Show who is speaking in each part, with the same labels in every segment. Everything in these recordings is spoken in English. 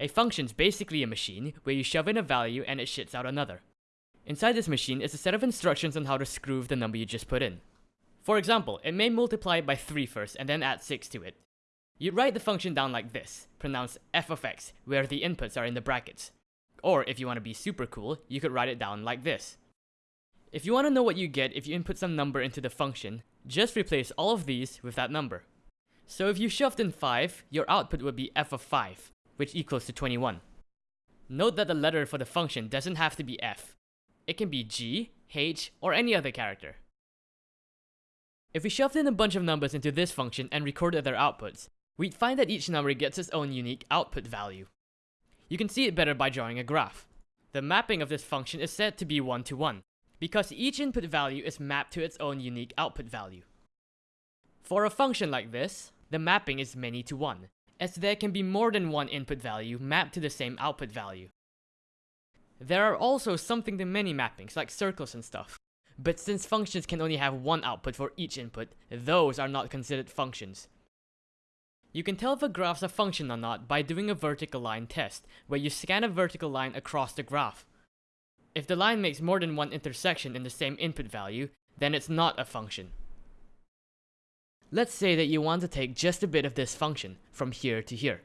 Speaker 1: A function's basically a machine where you shove in a value and it shits out another. Inside this machine is a set of instructions on how to screw the number you just put in. For example, it may multiply by 3 first and then add 6 to it. You'd write the function down like this, pronounced f of x, where the inputs are in the brackets. Or if you want to be super cool, you could write it down like this. If you want to know what you get if you input some number into the function, just replace all of these with that number. So if you shoved in 5, your output would be f of 5, which equals to 21. Note that the letter for the function doesn't have to be f. It can be g, h, or any other character. If we shoved in a bunch of numbers into this function and recorded their outputs, we'd find that each number gets its own unique output value. You can see it better by drawing a graph. The mapping of this function is said to be 1 to 1, because each input value is mapped to its own unique output value. For a function like this, the mapping is many to 1, as there can be more than one input value mapped to the same output value. There are also something to many mappings, like circles and stuff, but since functions can only have one output for each input, those are not considered functions. You can tell if a graph's a function or not by doing a vertical line test, where you scan a vertical line across the graph. If the line makes more than one intersection in the same input value, then it's not a function. Let's say that you want to take just a bit of this function, from here to here.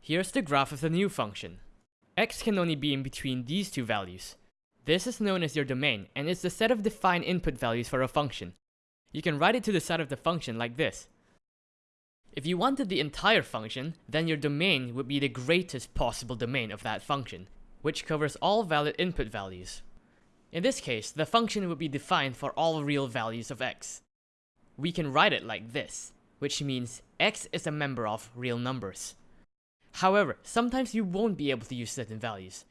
Speaker 1: Here's the graph of the new function. x can only be in between these two values. This is known as your domain, and it's the set of defined input values for a function. You can write it to the side of the function like this. If you wanted the entire function, then your domain would be the greatest possible domain of that function, which covers all valid input values. In this case, the function would be defined for all real values of x. We can write it like this, which means x is a member of real numbers. However, sometimes you won't be able to use certain values,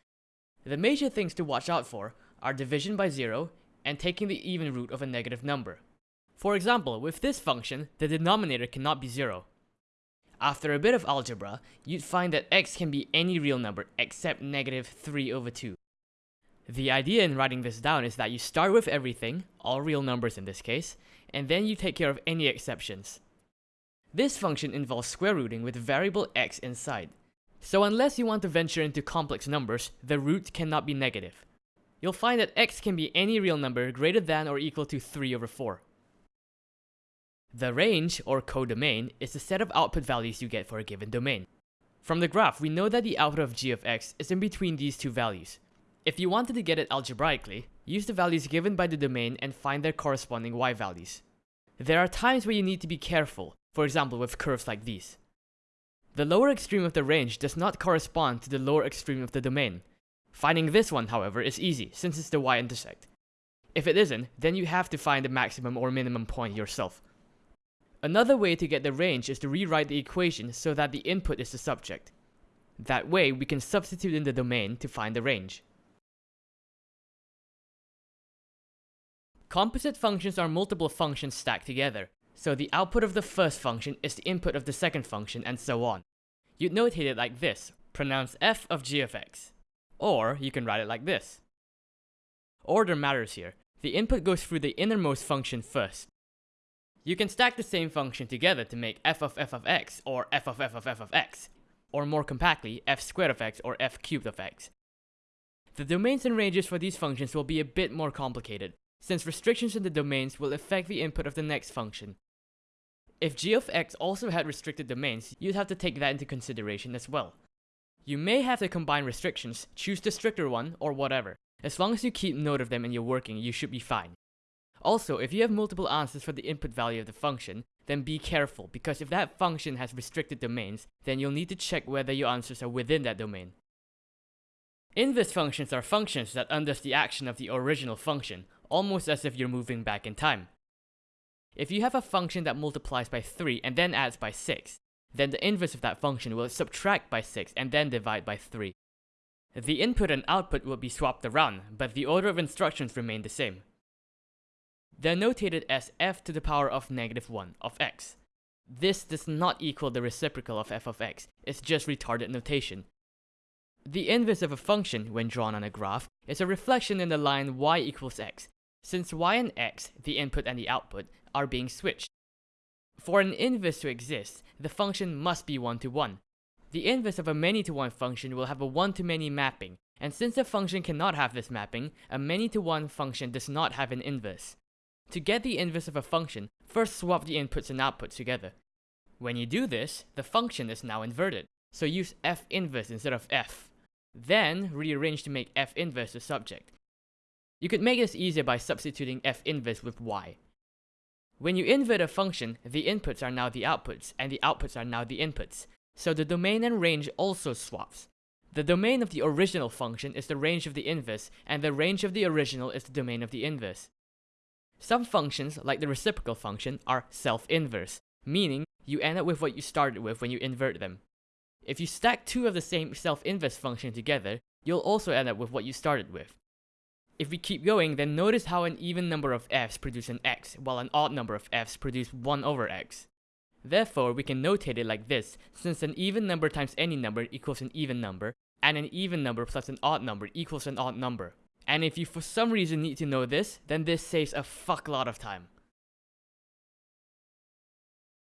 Speaker 1: the major things to watch out for are division by zero and taking the even root of a negative number. For example, with this function, the denominator cannot be zero. After a bit of algebra, you'd find that x can be any real number except negative 3 over 2. The idea in writing this down is that you start with everything, all real numbers in this case, and then you take care of any exceptions. This function involves square rooting with variable x inside, so unless you want to venture into complex numbers, the root cannot be negative. You'll find that x can be any real number greater than or equal to 3 over 4. The range, or codomain, is the set of output values you get for a given domain. From the graph, we know that the output of g of x is in between these two values. If you wanted to get it algebraically, use the values given by the domain and find their corresponding y values. There are times where you need to be careful, for example with curves like these. The lower extreme of the range does not correspond to the lower extreme of the domain. Finding this one, however, is easy, since it's the y-intersect. If it isn't, then you have to find the maximum or minimum point yourself. Another way to get the range is to rewrite the equation so that the input is the subject. That way, we can substitute in the domain to find the range. Composite functions are multiple functions stacked together, so the output of the first function is the input of the second function and so on. You'd notate it like this, pronounce f of g of x. Or you can write it like this. Order matters here. The input goes through the innermost function first. You can stack the same function together to make f of f of x or f of f of f of x, or more compactly, f squared of x or f cubed of x. The domains and ranges for these functions will be a bit more complicated, since restrictions in the domains will affect the input of the next function. If g of x also had restricted domains, you'd have to take that into consideration as well. You may have to combine restrictions, choose the stricter one, or whatever. As long as you keep note of them and you're working, you should be fine. Also, if you have multiple answers for the input value of the function, then be careful, because if that function has restricted domains, then you'll need to check whether your answers are within that domain. Inverse functions are functions that undoes the action of the original function, almost as if you're moving back in time. If you have a function that multiplies by 3 and then adds by 6, then the inverse of that function will subtract by 6 and then divide by 3. The input and output will be swapped around, but the order of instructions remain the same. They're notated as f to the power of negative 1 of x. This does not equal the reciprocal of f of x, it's just retarded notation. The inverse of a function, when drawn on a graph, is a reflection in the line y equals x, since y and x, the input and the output, are being switched. For an inverse to exist, the function must be one-to-one. -one. The inverse of a many-to-one function will have a one-to-many mapping, and since a function cannot have this mapping, a many-to-one function does not have an inverse. To get the inverse of a function, first swap the inputs and outputs together. When you do this, the function is now inverted, so use f inverse instead of f. Then rearrange to make f inverse the subject. You could make this easier by substituting f inverse with y. When you invert a function, the inputs are now the outputs, and the outputs are now the inputs, so the domain and range also swaps. The domain of the original function is the range of the inverse, and the range of the original is the domain of the inverse. Some functions, like the reciprocal function, are self-inverse, meaning you end up with what you started with when you invert them. If you stack two of the same self-inverse function together, you'll also end up with what you started with. If we keep going, then notice how an even number of f's produce an x, while an odd number of f's produce 1 over x. Therefore, we can notate it like this, since an even number times any number equals an even number, and an even number plus an odd number equals an odd number. And if you for some reason need to know this, then this saves a fuck lot of time.